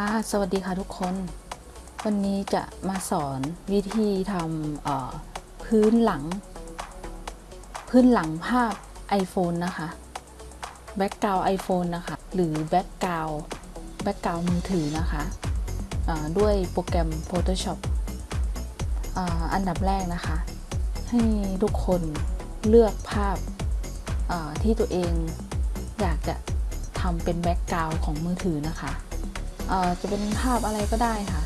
ค่ะ สวัสดีค่ะทุกคน วันนี้จะมาสอนวิธีทำพื้นหลัง พื้นหลังภาพ iPhone นะคะ background iPhone นะคะ หรือ background background มือถือนะคะด้วยโปรแกรม Photoshop ออันดับแรกนะคะ ให้ทุกคนเลือกภาพที่ตัวเองอยากจะทำเป็นแบ็กกราวของมือถือนะคะ จะเป็นภาพอะไรก็ได้ค่ะ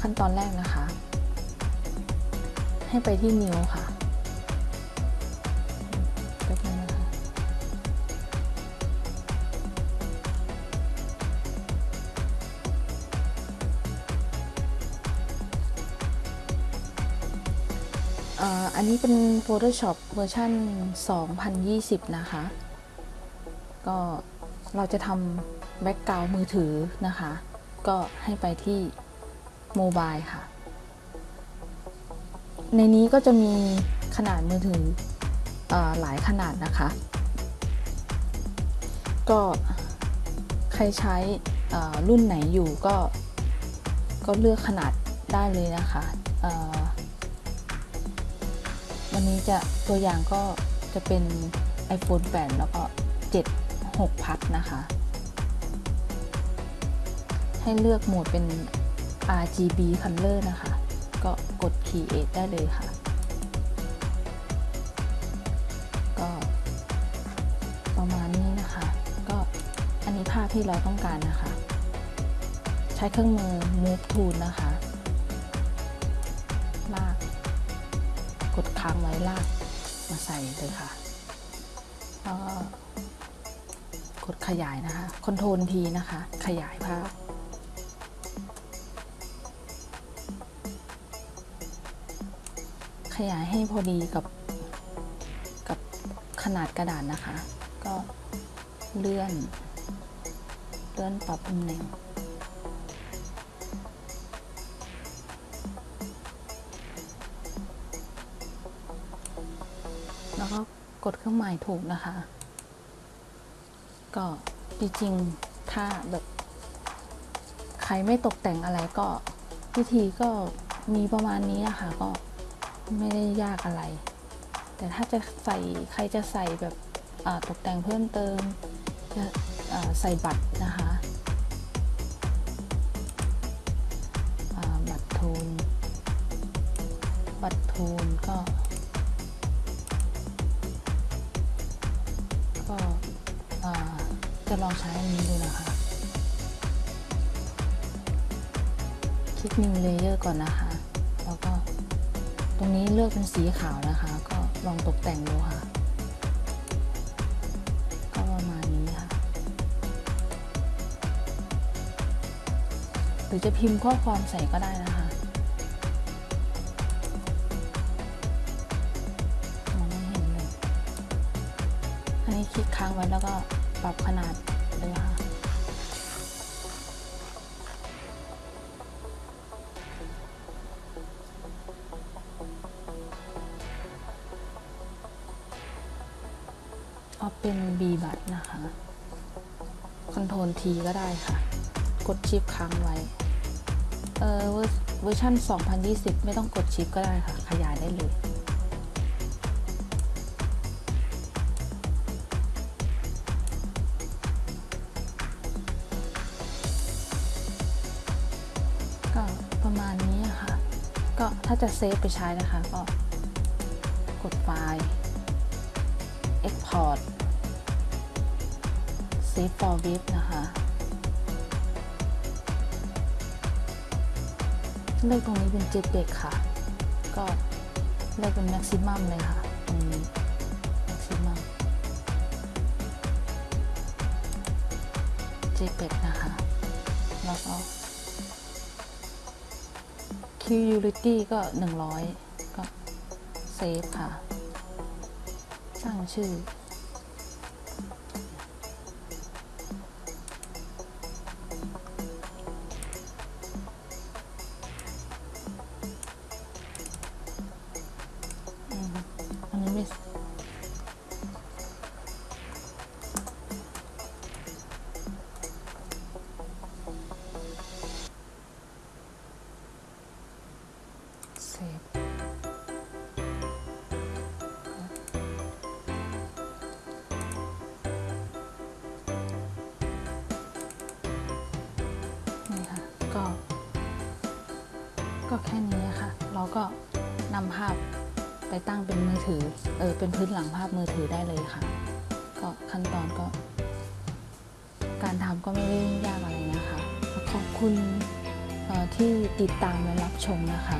ขั้นตอนแรกนะคะ ให้ไปที่นิ้วค่ะแป๊บนึงนะคะอันนี้เป็น Photoshop เวอร์ชัน2020 นะคะ ก็เราจะทำ background มือถือนะคะ ก็ให้ไปที่ Mobile ค่ะ ในนี้ก็จะมีขนาดมือถืออหลายขนาดนะคะ ก็ใครใช้รุ่นไหนอยู่ก็ก็เลือกขนาดได้เลยนะคะ วันนี้จะตัวอย่างก็จะเป็น iPhone 8 แล้วก็ 7 6 พัดนะคะ ให้เลือกโหมดเป็น RGB color นะคะ ก็กด create ได้เลยค่ะ ก็ประมาณนี้นะคะ ก็อันนี้ภาพที่เราต้องการนะคะ ใช้เครื่องมือ move tool นะคะลาก กดค้างไว้ลากมาใส่เลยค่ะแล้วก็กดขยายนะคะคอนโทรลทีนะคะ ขยายภาพ ขยายให้พอดีกับกับขนาดกระดาษนะคะ ก็เลื่อน เลื่อนปรับตำแหน่งแล้วก็กดเครื่องหมายถูกนะคะ ก็จริงๆถ้าแบบใครไม่ตกแต่งอะไรก็วิธีก็มีประมาณนี้อะค่ะก็ ไม่ได้ยากอะไร แต่ถ้าจะใส่ใครจะใส่แบบตกแต่งเพิ่มเติมจะใส่บัตรนะคะบัตรทูนบัตรทูนก็ ก็จะลองใช้อันนี้ดูนะคะ คลิก New Layer ก่อนนะคะ แล้วก็ ตรงนี้เลือกเป็นสีขาวนะคะ ก็ลองตกแต่งดูค่ะ ก็ประมาณนี้ค่ะ หรือจะพิมพ์ข้อความใส่ก็ได้นะคะมองไม่เห็นเลย อันนี้คลิกค้างไว้แล้วก็ปรับขนาดเลยค่ะ เอาเป็น B บัตนะคะ Control T ก็ได้ค่ะ กด Shift ค้างไว้ เออเวอร์เวอร์ชัน2020 ไม่ต้องกด Shift ก็ได้ค่ะ ขยายได้เลยก็ประมาณนี้อะค่ะ ก็ถ้าจะเซฟไปใช้นะคะ ก็กดไฟล์ Export Save for Web นะคะเลือกตรงนี้เป็น JPEG ค่ะ ก็เลือกเป็น Maximum เลยค่ะ ตรงนี้ Maximum JPEG นะคะ แล้วก็ Qulity ก็ 100 ก็เซฟค่ะ สร้างชื่อามดิก็แค่นี้ค่ะ เราก็นำภาพ ไปตั้งเป็นมือถือเออเป็นพื้นหลังภาพมือถือได้เลยค่ะ ก็ขั้นตอนก็ การทำก็ไม่ได้ยากอะไรนะคะ ขอบคุณออที่ติดตามและรับชมนะคะ